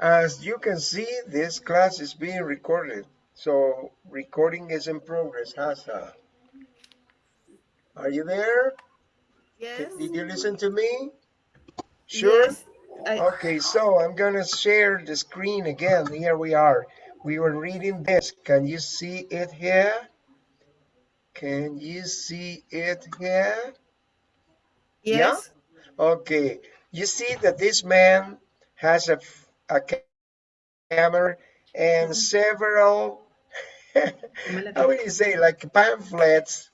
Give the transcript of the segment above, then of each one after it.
As you can see, this class is being recorded. So recording is in progress, Hasa. Are you there? Yes. Did you listen to me? Sure? Yes. I, Okay, so I'm gonna share the screen again. Here we are. We were reading this. Can you see it here? Can you see it here? yes. Okay, you see that this man has a, a camera and several, how would you say, like pamphlets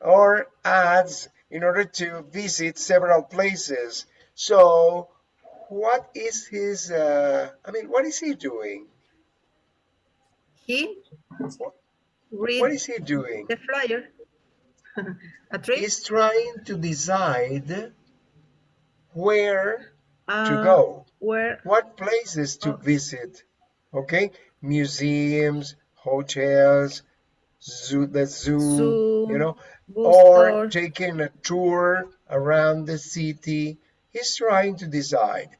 or ads in order to visit several places. So, what is his, uh, I mean, what is he doing? He What is he doing? the flyer. A trip. He's trying to decide where to uh, go. Where? what places to visit? Okay? Museums hotels zoo the zoo, Zoo, you know or taking a tour around the city he's trying to decide.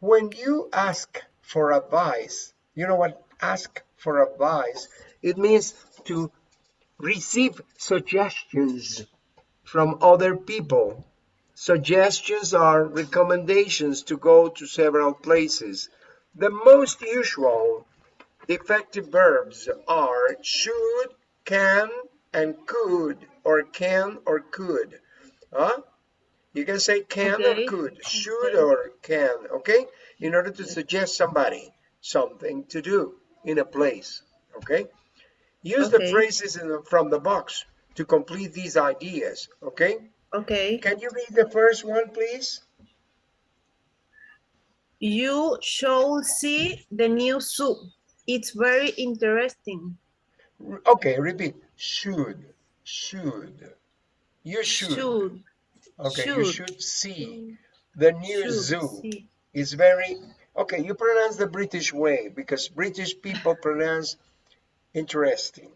When you ask for advice you know what ask for advice? It means to receive suggestions from other people Suggestions are recommendations to go to several places. The most usual defective verbs are should, can, and could, or can or could. Huh? You can say can Okay. or could, should Okay. or can, okay? In order to suggest somebody something to do in a place, okay? Use the phrases in the, from the box to complete these ideas, okay? Okay. Can you read the first one, please? You should see the new zoo. It's very interesting. Okay, repeat. Should, should. You should. Should. Okay, you should. should see the new should zoo. see. Is very okay. You pronounce the British way because British people pronounce interesting,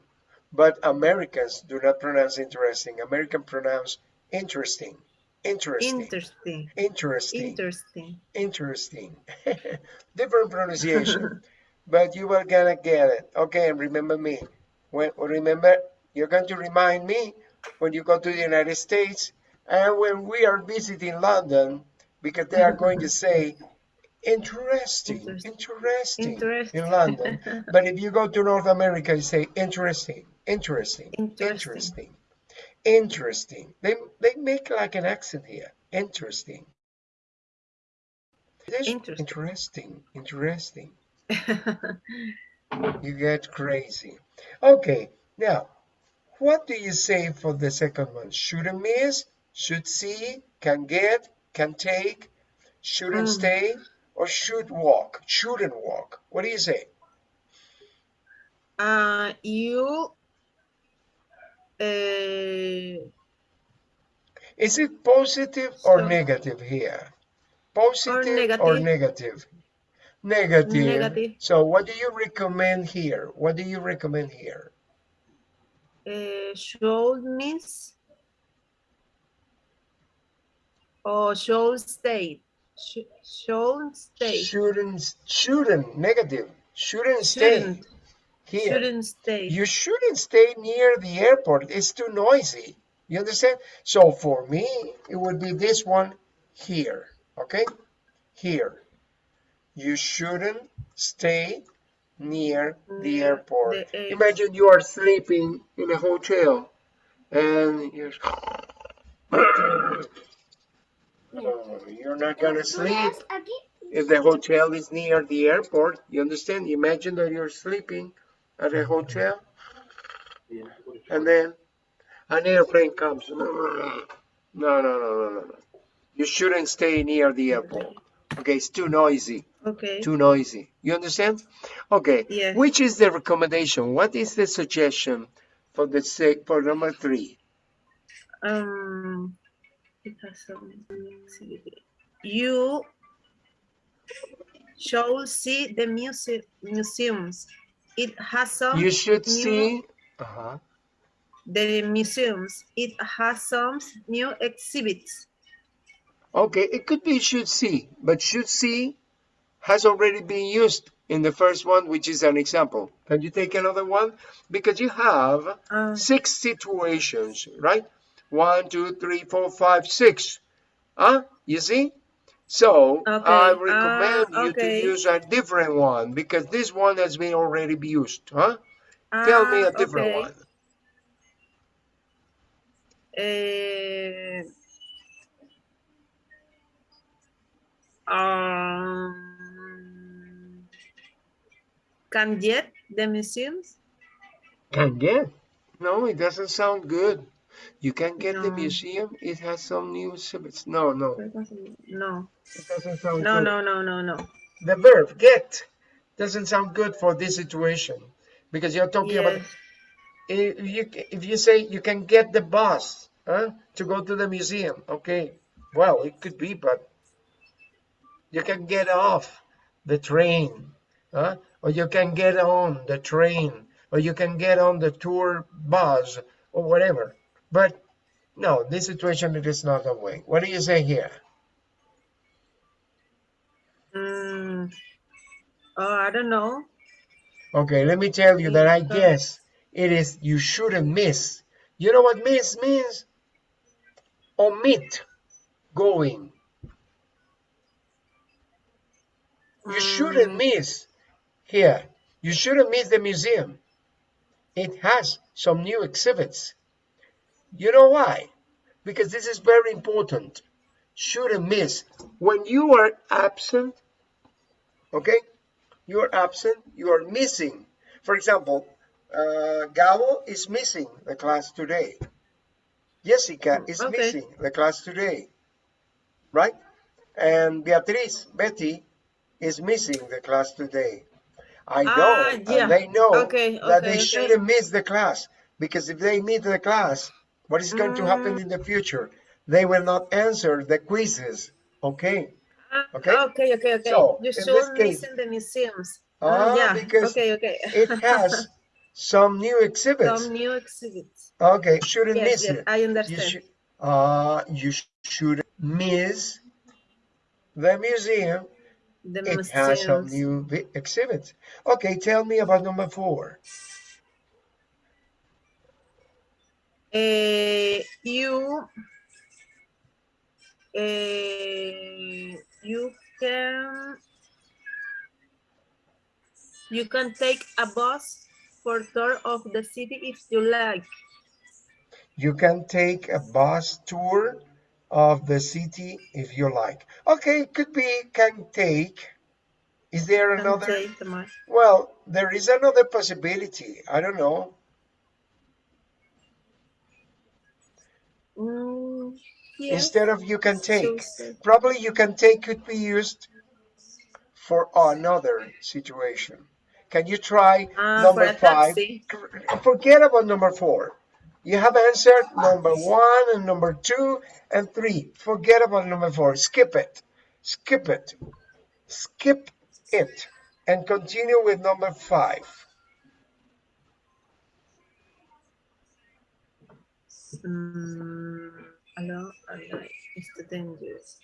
but Americans do not pronounce interesting. American pronounce interesting, interesting, Interesting. interesting. Interesting. interesting. Different pronunciation, but you are gonna get it. Okay, and remember me. When remember, you're going to remind me when you go to the United States and when we are visiting London, because they are going to say interesting, Interesting. interesting, Interesting. in London. But if you go to North America, you say interesting, interesting, Interesting. interesting, interesting. They they make like an accent here. Interesting. Interesting. interesting, interesting. You get crazy. Okay, now, what do you say for the second one? Shouldn't miss, should see, can get, can take, shouldn't Mm. stay, or should walk, shouldn't walk. What do you say? uh, you Is it positive or So- negative here? Positive or negative. negative? Negative. Negative. So what do you recommend here? What do you recommend here? uh, should miss or should stay. Sh should stay. Shouldn't, shouldn't, negative. Shouldn't stay Shouldn't. Here. Shouldn't stay. You shouldn't stay near the airport. It's too noisy. You understand? So for me, it would be this one here. Okay? Here. You shouldn't stay near the airport. the air- Imagine you are sleeping in a hotel and you're, Oh, you're not gonna sleep if the hotel is near the airport. You understand? Imagine that you're sleeping at a hotel and then an airplane comes. No, no, no, no, no, no. You shouldn't stay near the airport. Okay, it's too noisy. Okay. Too noisy. You understand? Okay. Yes. Which is the recommendation? What is the suggestion for the sake for number three? Um, it has some activity. You should see the muse museums. It has some You should new- see. Uh-huh. the museums. It has some new exhibits. Okay, it could be should see, but should see has already been used in the first one, which is an example. Can you take another one? Because you have Uh, six situations, right? One, two, three, four, five, six. Huh? You see? So I recommend Ah, you okay. to use a different one because this one has been already used. Huh? Tell me ah, a different okay. one. Eh, um, can get the museums? Can get. No, it doesn't sound good. You can get the museum. It has some new exhibits. No, no, No, it doesn't sound no, good. no, no, no, no. The verb get doesn't sound good for this situation because you're talking about if you if you say you can get the bus huh, to go to the museum. Okay, well it could be, but you can get off the train, huh? or you can get on the train, or you can get on the tour bus, or whatever. But no, this situation it is not a way. What do you say here? Mm, oh, I don't know. Okay, let me tell you that I guess it is you shouldn't miss. You know what miss means? Omit going. You shouldn't Mm, miss here. You shouldn't miss the museum. It has some new exhibits. You know why? Because this is very important. Shouldn't miss. When you are absent, okay? You are absent, you are missing. For example, uh, Gabo is missing the class today. Jessica is Okay. missing the class today, right? And Beatriz, Betty, is missing the class today. I know, Ah, yeah. and they know Okay, that okay, they shouldn't miss the class because if they miss the class, what is going to happen Mm. in the future? They will not answer the quizzes. Okay, ah, Okay. okay, okay, okay. So, You should case- miss in the museums. Ah, Ah, yeah. because okay, okay. it has some new exhibits. some new exhibits. Okay, shouldn't Yes, miss yes, it. I You understand. should, uh, you should miss the museum. the It has some new exhibits. Okay, tell me about number four. Eh, you eh, you can you can take a bus for tour of the city if you like. You can take a bus tour of the city if you like. Okay, could be can take. Is there another? take the bus. Well, there is another possibility. I don't know. Mm, yes. Instead of you can take, So- probably you can take could be used for another situation. Can you try Ah, number five? taxi. Forget about number four. You have answered number one and number two and three. Forget about number four. Skip it. Skip it. Skip it. And continue with number five. Mm, alone, alone, it's too dangerous.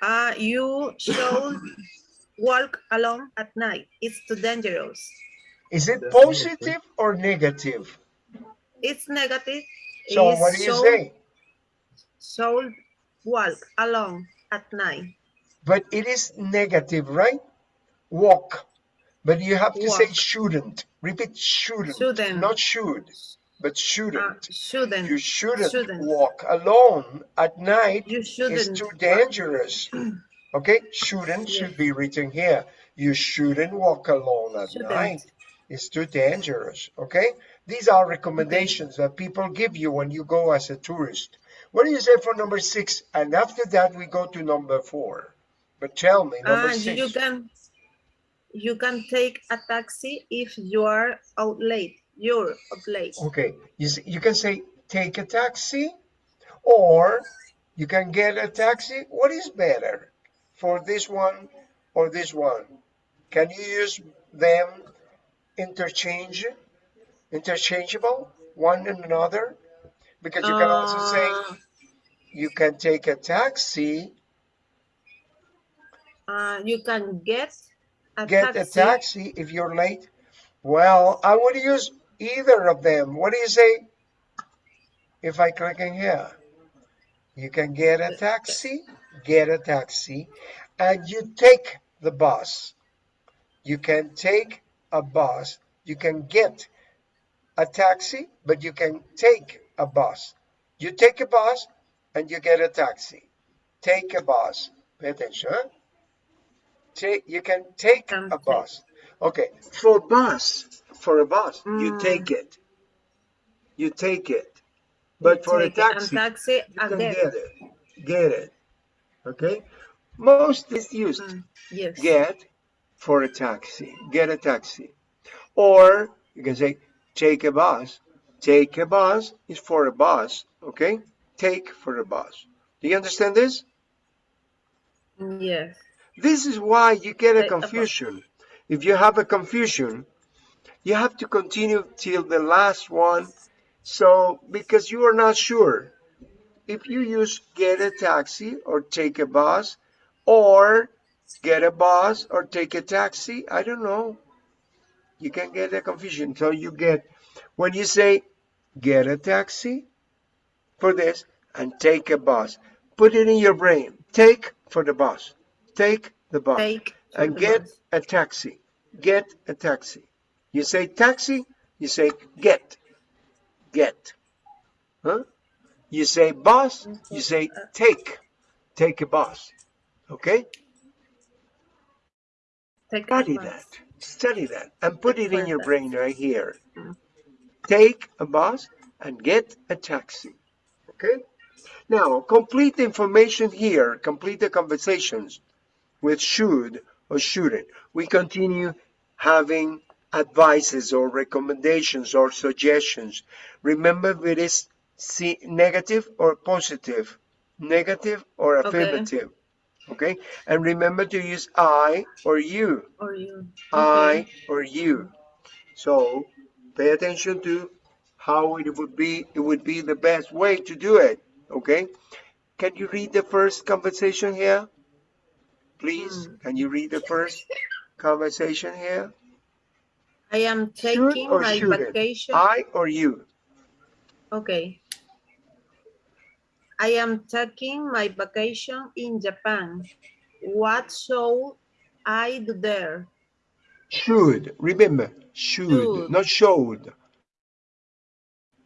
Uh, you should walk alone at night. It's too dangerous. Is it That's number three. positive or negative? It's negative. So It's what do you should- say? Should walk alone at night. But it is negative, right? Walk. But you have to say shouldn't. Repeat shouldn't. Shouldn't. Not should, but Uh, shouldn't. shouldn't. You shouldn't, shouldn't. walk alone at night. You It's shouldn't. too dangerous. Okay, shouldn't should be written here. You shouldn't walk alone at Shouldn't. night. It's too dangerous. Okay, these are recommendations that people give you when you go as a tourist. What do you say for number six? And after that, we go to number four. But tell me, number Ah, six. you can you can take a taxi if you are out late. You're out late. Okay, you, you can say take a taxi or you can get a taxi. What is better for this one or this one? Can you use them interchange, interchangeable, one and another? Because you can also say Uh, you can take a taxi Uh, you can get a Get taxi. a taxi if you're late. Well, I would use either of them. What do you say? If I click in here, you can get a taxi, get a taxi, and you take the bus. You can take a bus. You can get a taxi, but you can take a bus. You take a bus and you get a taxi. Take a bus. Pay attention. Huh? Take, you can take a bus. Okay, for bus, for a bus, you Mm. take it. You take it. You But for a taxi, taxi you can get. it. Get it. Okay? Most is used Mm, yes. get for a taxi. Get a taxi. Or you can say take a bus. Take a bus is for a bus. Okay? Take for a bus. Do you understand this? Mm, Yes. This is why you get a Take a bus. confusion. If you have a confusion, you have to continue till the last one. So, because you are not sure. If you use get a taxi or take a bus or get a bus or take a taxi, I don't know. You can get a confusion. So you get, when you say get a taxi for this and take a bus, put it in your brain. Take for the bus. Take the bus Take and get bus. a taxi. Get a taxi. You say taxi, you say get. Get. Huh? You say bus, you say take. Take a bus. Okay? Take Study that. Study that and put it in your brain right here. Mm. Take a bus and get a taxi. Okay? Now, complete the information here, complete the conversations with should or shouldn't. We continue having advices or recommendations or suggestions. Remember if it is see, negative or positive, negative or affirmative. Okay? And remember to use I or you. Or you. I Okay. or you. So pay attention to how it would be it would be the best way to do it. Okay? Can you read the first conversation here? Please, Hmm. can you read the first conversation here? I am Should taking my shouldn't? vacation. I or you? Okay. I am taking my vacation in Japan. What should I do there? Should. Remember, should, Should. not showed.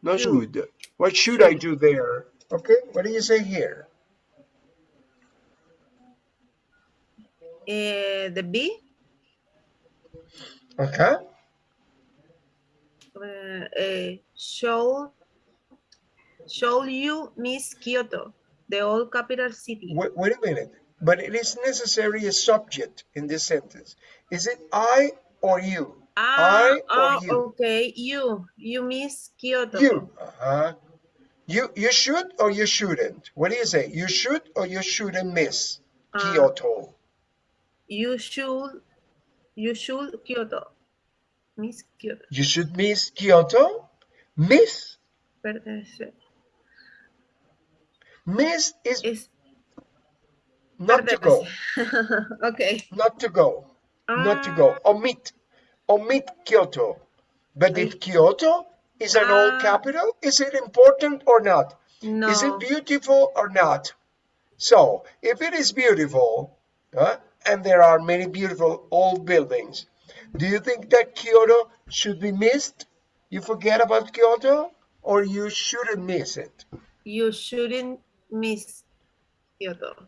Not Should. should. What should I do there? Okay, what do you say here? Uh, the B. Okay. Uh, should, should you miss Kyoto, the old capital city? Wait, wait a minute. But it is necessary a subject in this sentence. Is it I or you? Ah, I or ah, you? okay. You, you miss Kyoto. You. Uh-huh. You you should or you shouldn't? What do you say? You should or you shouldn't miss Ah. Kyoto? You should, you should Kyoto. Miss Kyoto. You should miss Kyoto? Miss? Miss is Es, not to go. okay. Not to go. Not to go. Omit. Omit Kyoto. But if Kyoto is an old Ah. capital, is it important or not? No. Is it beautiful or not? So, if it is beautiful, uh, and there are many beautiful old buildings, do you think that Kyoto should be missed? You forget about Kyoto, or you shouldn't miss it? You shouldn't miss Kyoto.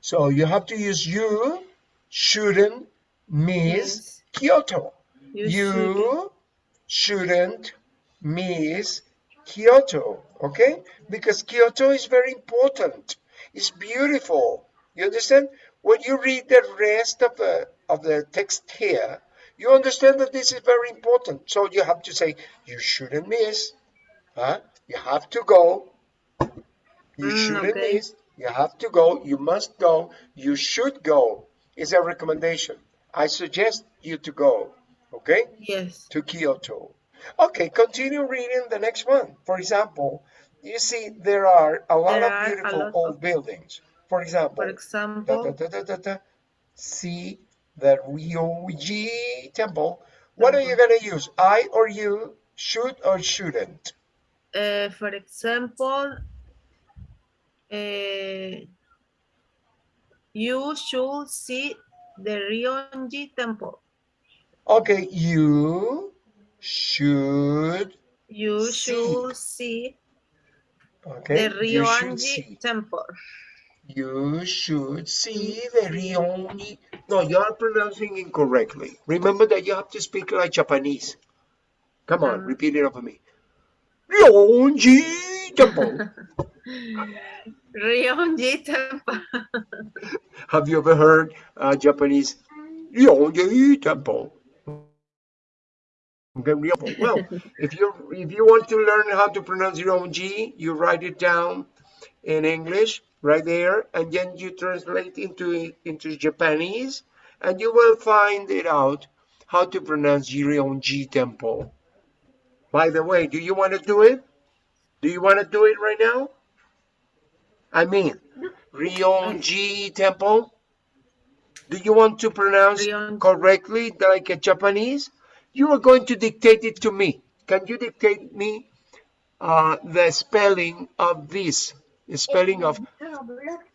So you have to use you shouldn't miss Miss. Kyoto. You, You, shouldn't. shouldn't miss Kyoto, okay? Because Kyoto is very important. It's beautiful. You understand? When you read the rest of the of the text here, you understand that this is very important. So you have to say you shouldn't miss. Huh? You have to go. You Mm, shouldn't okay. miss. You have to go. You must go. You should go. Is a recommendation. I suggest you to go. Okay? Yes. to Kyoto. Okay, continue reading the next one. For example, you see there are a lot There of beautiful lot old of- buildings. For example, For da, example, da, da, da, da, da. see the Ryoji temple, what are you going to use? I or you should or shouldn't? Uh, for example, uh, you should see the Ryonji temple. Okay, you should, You See. should see okay, the you should Ryonji see. temple. You should see the Ryonji. No, you are pronouncing incorrectly. Remember that you have to speak like Japanese. Come on, Um. repeat it after me. Ryonji temple. Ryonji temple. Have you ever heard uh, Japanese Ryonji temple? Okay, Well, if you if you want to learn how to pronounce Ryonji, you write it down in English right there, and then you translate into into Japanese, and you will find it out how to pronounce Ryonji temple. By the way, do you want to do it? Do you want to do it right now? I mean, Ryonji temple. Do you want to pronounce correctly like a Japanese? You are going to dictate it to me. Can you dictate me uh, the spelling of this? The spelling of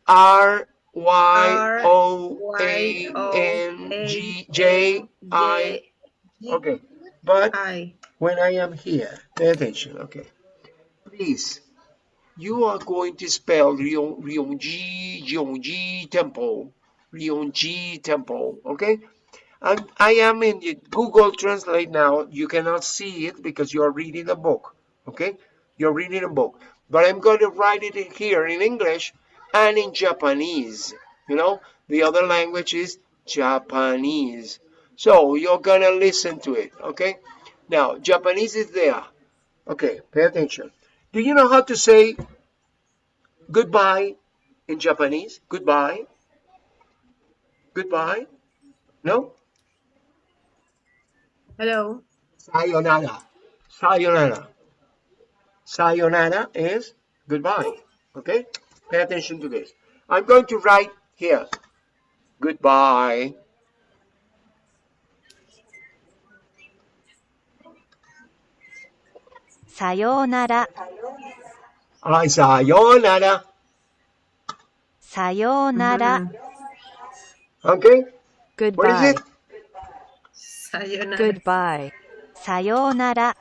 R Y O A N G J I. Okay, but when I am here, pay attention, okay? Please, you are going to spell Ryon, Ryonji, Ryonji Temple, Ryonji Temple, okay? And I am in the Google Translate now. You cannot see it because you are reading a book, okay? You're reading a book. But I'm going to write it here in English and in Japanese. You know, the other language is Japanese. So you're going to listen to it, okay? Now, Japanese is there. Okay, pay attention. Do you know how to say goodbye in Japanese? Goodbye. Goodbye. No? Hello. Sayonara. Sayonara. Sayonara is goodbye. Okay? Pay attention to this. I'm going to write here. Goodbye. Sayonara. I sayonara. Sayonara. Mm-hmm. Okay. Goodbye. What is it? Sayonara. Goodbye. Sayonara.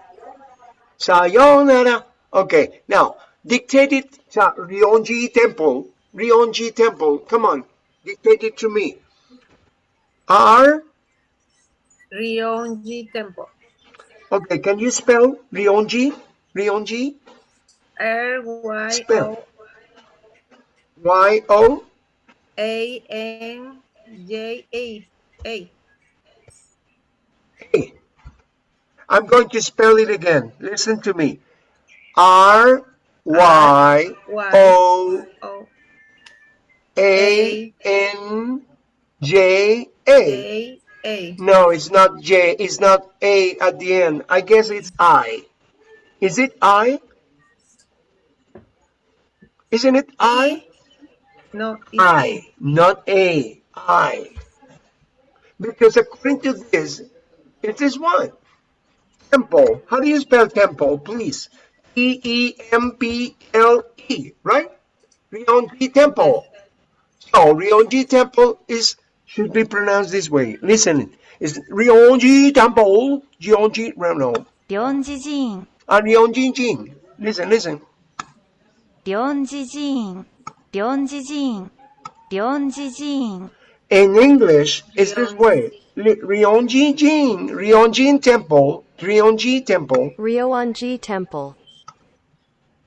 Sayonara. Okay, now dictate it sa Ryonji Temple. Ryonji Temple. Come on, dictate it to me. R. Ryonji temple. Okay, can you spell Ryonji? Ryonji. R Y Spell. O Y O. A N J A A. A. I'm going to spell it again. Listen to me. R Y O A N J A. A A. No, it's not J. It's not A at the end. I guess it's I. Is it I? Isn't it I? No, I, not A. I. Because according to this, it is one. Temple. How do you spell temple, please? T-E-M-P-L-E, right? Ryonji Temple. So Ryonji Temple is should be pronounced this way. Listen, it's Ryonji Temple, Ryonji, no. Ryonji Jin. Ah, Ryonji Jin. Listen, listen. Ryonji Jin, Ryonji Jin, Ryonji Jin. In English, it's this way. Ryonji Jin, Ryonji Temple, Ryonji Temple. Ryonji Temple.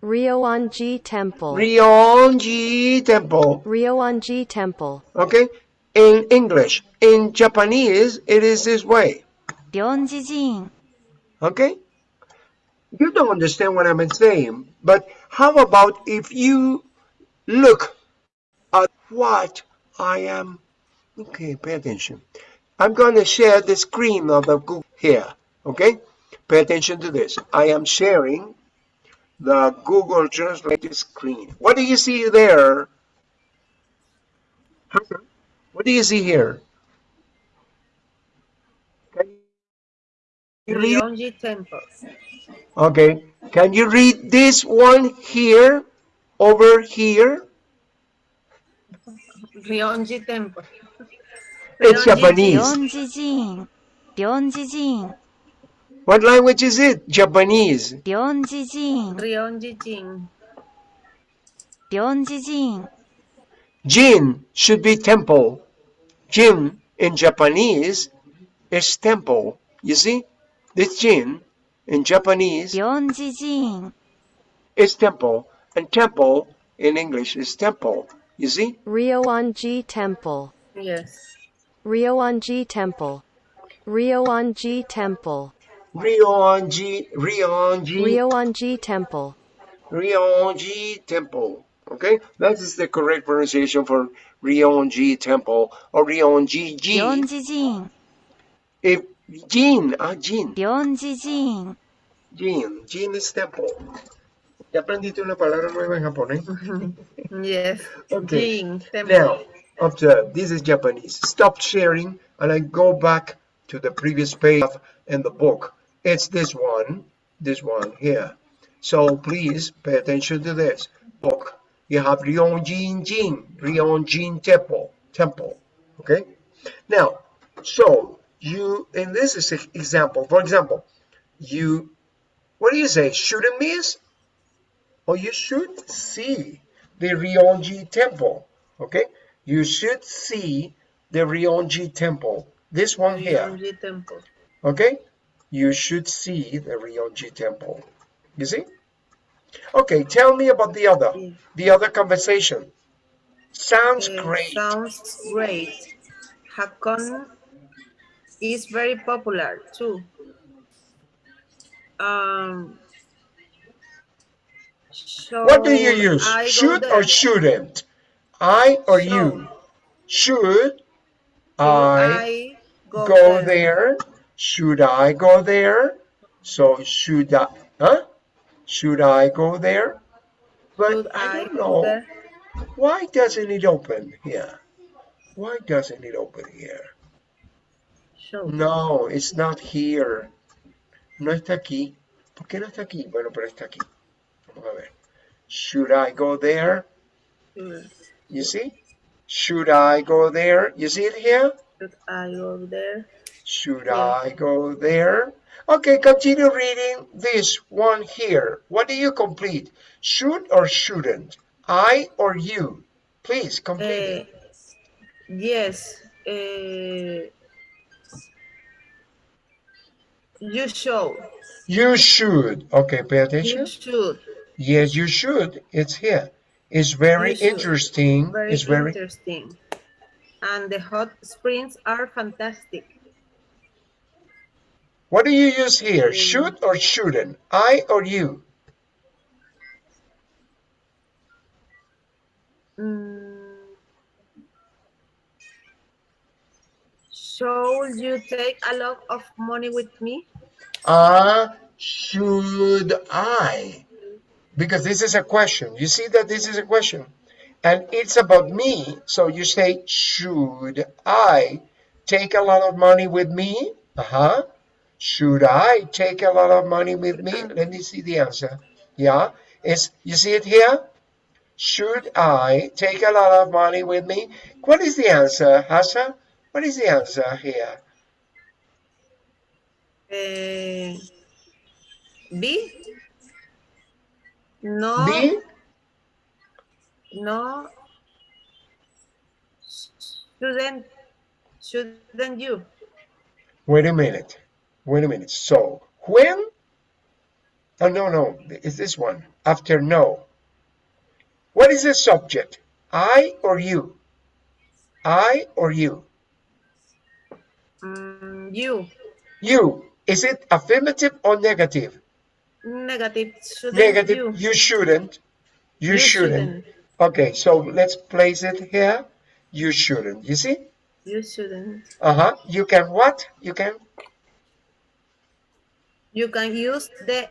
Ryoanji Temple. Ryoanji Temple. Ryoanji Temple. Okay? In English. In Japanese, it is this way. Ryonji-jin. Okay? You don't understand what I'm saying, but how about if you look at what I am... Okay, pay attention. I'm going to share the screen of the Google here. Okay? Pay attention to this. I am sharing the Google Translate screen. What do you see there? What do you see here? Can you read? Okay. Can you read this one here over here? Ryonji Temple. It's Japanese. What language is it? Japanese. Ryonji-jin. Ryongji Jin. jin Jin should be temple. Jin in Japanese is temple. You see? This jin in Japanese is temple. And temple in English is temple. You see? Ryoanji Temple. Yes. Ryoanji Temple. Ryoanji Temple. Ryeonji, Ryeonji. Ryeonji Temple. Ryeonji Temple. Okay, that is the correct pronunciation for Ryeonji Temple or Ryeonji Jin. Ryeonji Jin. If Jin, ah Jin. Ryeonji Jin. Jin, Jin is temple. ¿Ya aprendiste una palabra nueva en japonés? yes. Okay. Jin, temple. Now, after this is Japanese. Stop sharing and I go back to the previous page in the book. It's this one, this one here. So please pay attention to this book. You have Ryonjin Jin, Ryonjin Temple, temple. Okay. Now, so you in this is example, for example, you what do you say? Shouldn't miss? Or you should see the Ryonji temple. Okay, you should see the Ryonji temple. This one here. Ryonji Temple. Okay, you should see the Ryonji temple. You see? Okay, tell me about the other, the other conversation. Sounds Eh, great. Sounds great. Hakone is very popular too. Um, so What do you use? I Should or shouldn't? I or you? Should I, I go, go there? there? Should I go there? So should I? Huh? Should I go there? But Should I I don't go know. Why doesn't it open here? Why doesn't it open here? So, No, it's not here. No está aquí. ¿Por qué no está aquí? Bueno, pero está aquí. Vamos a ver. Should I go there? mm, You see? Should I go there? You see it here? should I go there? Should Yeah. I go there? Okay, continue reading this one here. What do you complete? Should or shouldn't? I or you? Please complete it. yes. eh, you should. You should. Okay, pay attention. You should. Yes, you should. It's here. It's very interesting. Very it's very interesting. And the hot springs are fantastic. What do you use here? Should or shouldn't? I or you? Mm. Should you take a lot of money with me? Ah, should I? Because this is a question. You see that this is a question. And it's about me. So you say, should I take a lot of money with me? Uh-huh. Should I take a lot of money with me? Let me see the answer. Yeah. It's, you see it here? Should I take a lot of money with me? What is the answer, Hassa? What is the answer here? Eh, B? No. B? No. Shouldn't, shouldn't you? Wait a minute. Wait a minute. So when? Oh no no. It's this one. After no. What is the subject? I or you? I or you? Mm, you. You. Is it affirmative or negative? Negative. Shouldn't Negative. you? You shouldn't. You, You shouldn't. Okay. So let's place it here. You shouldn't. You see? You shouldn't. Uh huh. You can what? You can. You can use the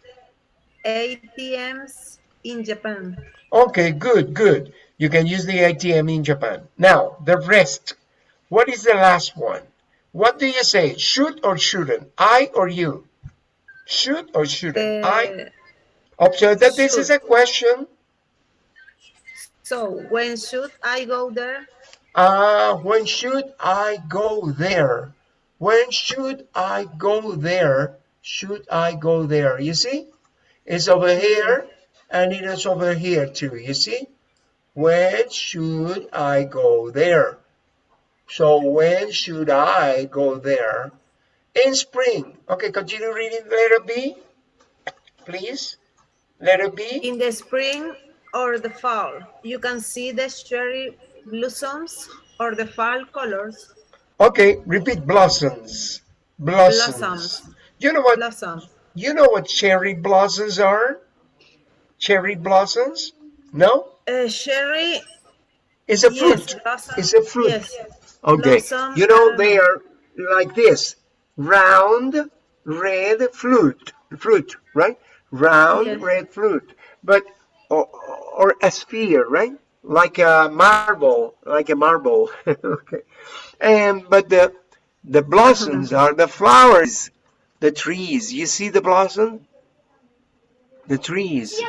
ATMs in Japan. Okay, good, good. You can use the ATM in Japan. Now, the rest. What is the last one? What do you say? Should or shouldn't? I or you? Should or shouldn't? I Uh, observe that this is a question. so when should I go there? Uh, when should I go there? When should I go there? Should I go there? You see? It's over here and it is over here too. You see? When should I go there? So when should I go there? In spring. Okay, continue reading letter B. Please. Letter B. In the spring or the fall, you can see the cherry blossoms or the fall colors. Okay, repeat blossoms. Blossoms. Blossoms. You know what Blossoms. you know what cherry blossoms are? Cherry blossoms? No? Uh, cherry, is a yes, fruit. blossom. It's a fruit. Yes. Okay. blossom, You know um, they are like this. Round red fruit. Fruit, right? Round Yes. red fruit. But or, or a sphere, right? Like a marble, like a marble. okay. And but the the blossoms are the flowers, the trees. You see the blossom? The trees.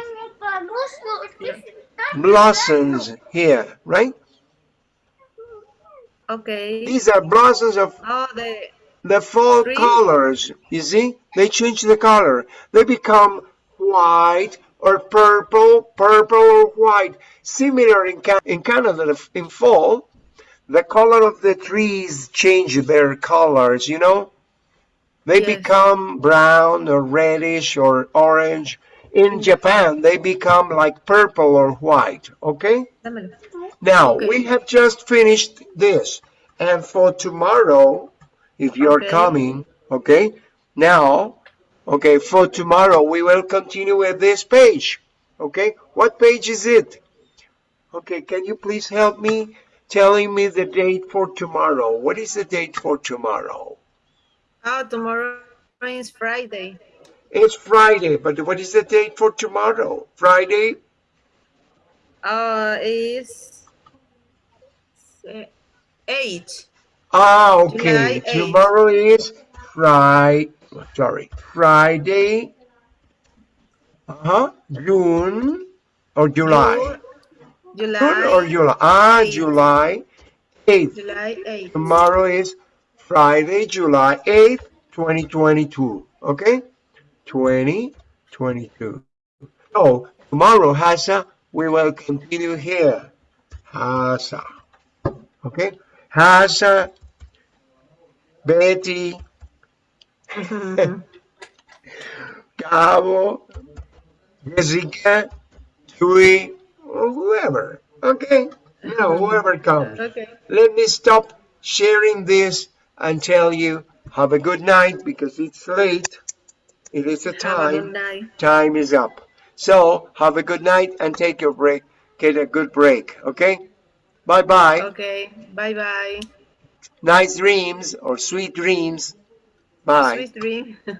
Blossoms here, right? Okay. These are blossoms of Oh, the the fall Green? colors. You see, they change the color. They become white or purple, purple or white. Similar in, Ca- in Canada in fall, the color of the trees change their colors, you know? They Yes. become brown or reddish or orange. In Japan, they become like purple or white, okay? Now, Okay. we have just finished this. And for tomorrow, if you're Okay. coming, okay? Now, okay, for tomorrow, we will continue with this page. Okay? What page is it? Okay, can you please help me telling me the date for tomorrow? What is the date for tomorrow? Oh, tomorrow is Friday. It's Friday, but what is the date for tomorrow? Friday? Uh, is uh, eight. Ah, okay. July 8th. Tomorrow is Friday. Sorry, Friday. Uh huh. June or July. July. June or July? Ah, 8th. July 8th. July 8th. Tomorrow is Friday, July 8th, 2022. Okay? 2022. So, tomorrow, Hasa, we will continue here. Hasa. Okay? Hasa, Betty, Gabo, Jessica, Tui, or whoever. Okay? You know, whoever comes. Okay. Let me stop sharing this and tell you have a good night because it's late. It is a a time. night. Time is up. So have a good night and take your break. Get a good break. Okay? Bye bye. Okay. Bye bye. Nice dreams or sweet dreams. Bye. Sweet dream.